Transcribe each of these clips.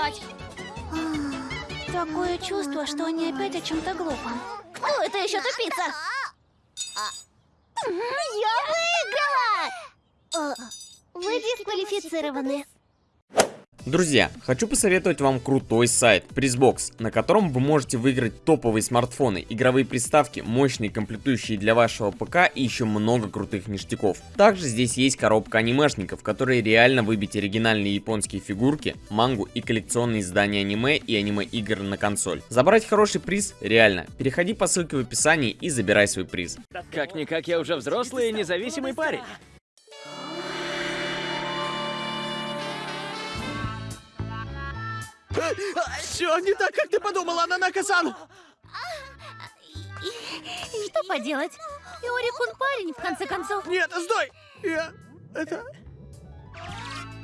играть. Такое чувство, что они опять о чем-то глупом. Кто это еще тупица? Я выиграла! Вы дисквалифицированы. Друзья, хочу посоветовать вам крутой сайт Призбокс, на котором вы можете выиграть топовые смартфоны, игровые приставки, мощные комплектующие для вашего ПК и еще много крутых ништяков. Также здесь есть коробка анимешников, которые реально выбить оригинальные японские фигурки, мангу и коллекционные издания аниме и аниме-игр на консоль. Забрать хороший приз реально. Переходи по ссылке в описании и забирай свой приз. Как-никак я уже взрослый и независимый парень. Все не так, как ты подумала, Нанака-сан! Что поделать? Иори-кун парень, в конце концов. Нет, стой! Я... это...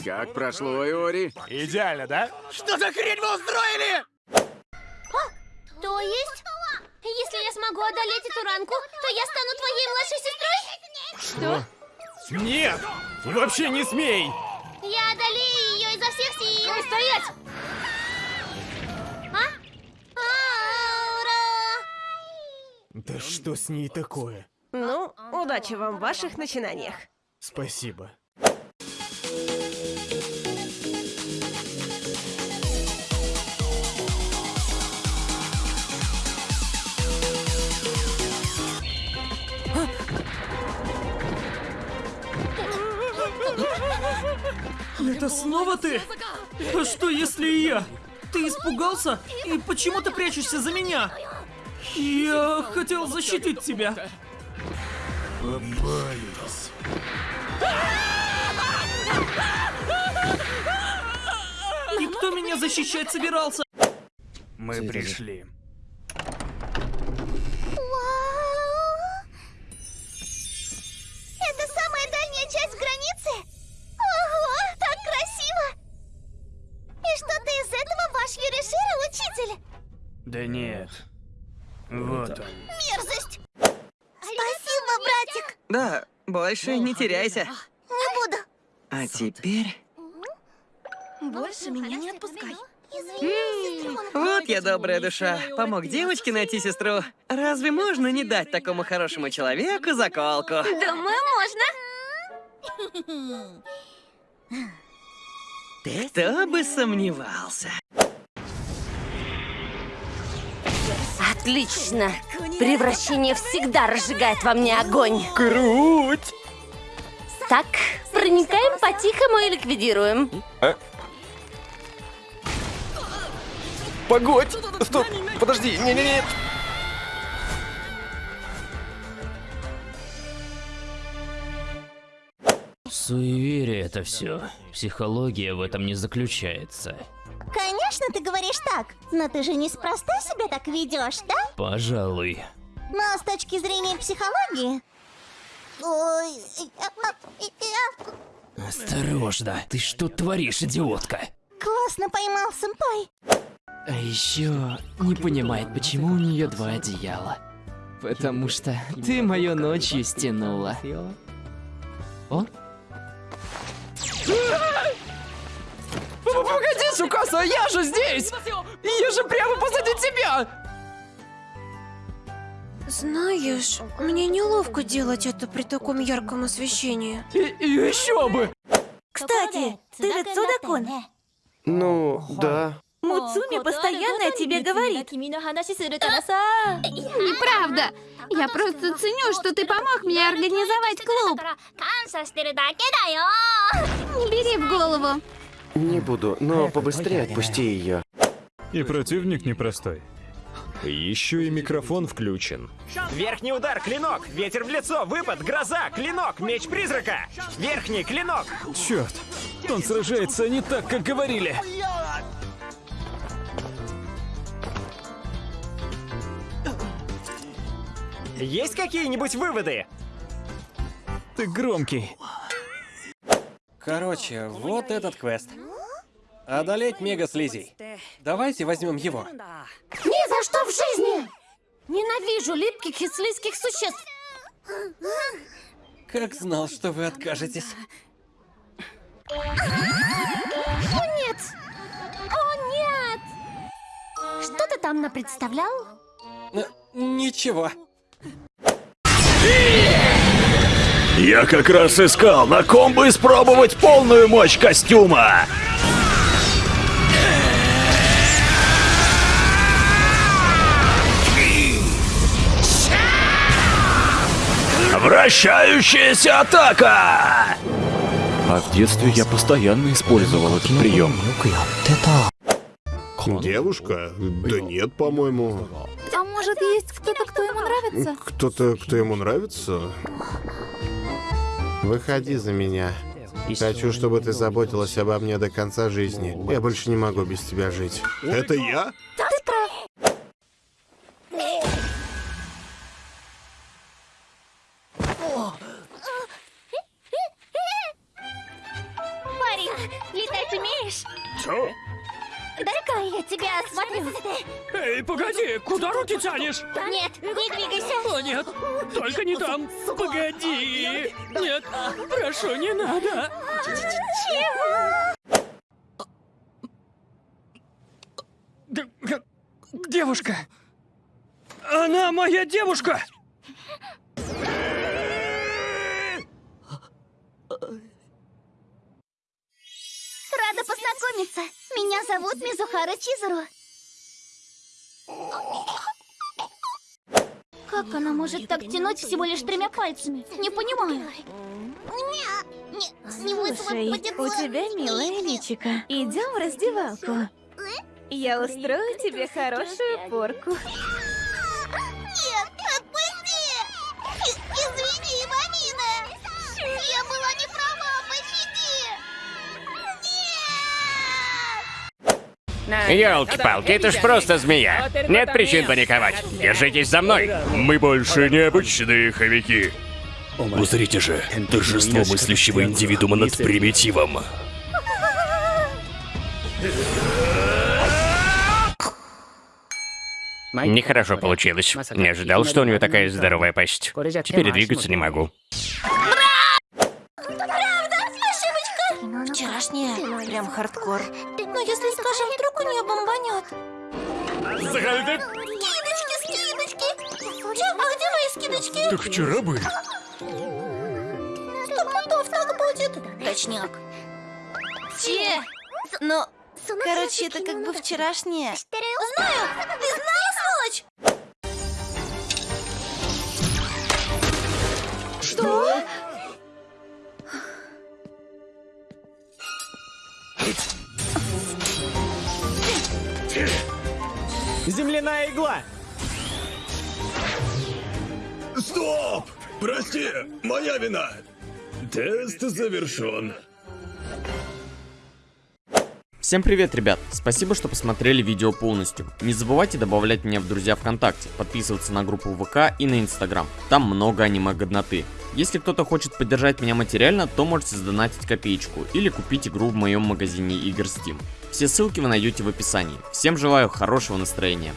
Как прошло, Иори? Идеально, да? Что за хрень вы устроили? То есть, если я смогу одолеть эту ранку, то я стану твоей младшей сестрой? Нет! Вообще не смей! Я одолею ее изо всех сил. Стоять! Да что с ней такое? Ну, удачи вам в ваших начинаниях. Спасибо. Это снова ты? А что если и я? Ты испугался? И почему ты прячешься за меня? Я хотел защитить тебя. Попались. Никто меня защищать собирался. Мы пришли. Это самая дальняя часть границы? Ого, так красиво! И что-то из этого ваш Юришира, учитель? Да нет. Вот он. Мерзость! Спасибо, братик! Да, больше не теряйся. Не буду. А теперь... Больше меня не отпускай. Извини. Вот я добрая душа. Помог девочке найти сестру. Разве можно не дать такому хорошему человеку заколку? Думаю, можно. Кто бы сомневался. Отлично! Превращение всегда разжигает во мне огонь. Круть! Так, проникаем по-тихому и ликвидируем. Погодь! Стоп! Подожди! Не-не-не! Суеверие это все. Психология в этом не заключается. Конечно, ты говоришь так, но ты же неспроста себя так ведешь, да? Пожалуй. Но с точки зрения психологии... Осторожно. Ты что творишь, идиотка? классно поймал, сэмпай. А еще не понимает, почему у нее два одеяла. Потому что ты мою ночью стянула. О? Погоди, Сукаса, я же здесь! Я же прямо позади тебя! Знаешь, мне неловко делать это при таком ярком освещении. И, и еще бы! Кстати, ты ведь Судакун? Ну, да. Муцуми постоянно о тебе говорит. Неправда. Я просто ценю, что ты помог мне организовать клуб. Не бери в голову. Не буду, но побыстрее отпусти ее. И противник непростой. Еще и микрофон включен. Верхний удар, клинок, ветер в лицо, выпад, гроза, клинок, меч призрака. Верхний, клинок. Черт, он сражается не так, как говорили. Есть какие-нибудь выводы? Ты громкий. Короче, вот этот квест. Одолеть мега-слизей. Давайте возьмем его. Ни за что в жизни! Ненавижу липких и слизких существ. Как знал, что вы откажетесь. О нет! О там напредставлял? Э, Ничего. Я как раз искал, на ком бы испробовать полную мощь костюма. Вращающаяся атака! А в детстве я постоянно использовал этот прием. Девушка? Да нет, по-моему. А может, есть кто-то, кто ему нравится? Кто-то, кто ему нравится? Выходи за меня. Хочу, чтобы ты заботилась обо мне до конца жизни. Я больше не могу без тебя жить. Это я? Эй, погоди, куда руки тянешь? Нет, не двигайся. О, нет, только не там. Погоди. Нет, прошу, не надо. Чего? Девушка. Она моя девушка. Рада познакомиться. Меня зовут Мизухара Чизуру. Как она может так тянуть всего лишь тремя пальцами? Не понимаю. Слушай, у тебя милая личика. Идем в раздевалку. Я устрою тебе хорошую порку. Елки-палки, это ж просто змея. Нет причин паниковать. Держитесь за мной. Мы больше не обычные хомяки. Узрите же, торжество мыслящего индивидуума над примитивом. Нехорошо получилось. Не ожидал, что у нее такая здоровая пасть. Теперь двигаться не могу. Правда? Ошибочка? Вчерашняя прям хардкор. Но если скажем, вдруг у нее бомбанет. Заходи. Скидочки, скидочки! Че, а где мои скидочки? Так вчера были. Сто пудов так будет. Точняк. Че? Ну, короче, это как бы вчерашняя. Знаю! Ты знаешь, сволочь? Что? Земляная игла! Стоп! Прости, моя вина. Тест завершен. Всем привет, ребят! Спасибо, что посмотрели видео полностью. Не забывайте добавлять меня в друзья ВКонтакте, подписываться на группу ВК и на Инстаграм. Там много аниме-годноты. Если кто-то хочет поддержать меня материально, то можете сдонатить копеечку или купить игру в моем магазине игр Steam. Все ссылки вы найдете в описании. Всем желаю хорошего настроения.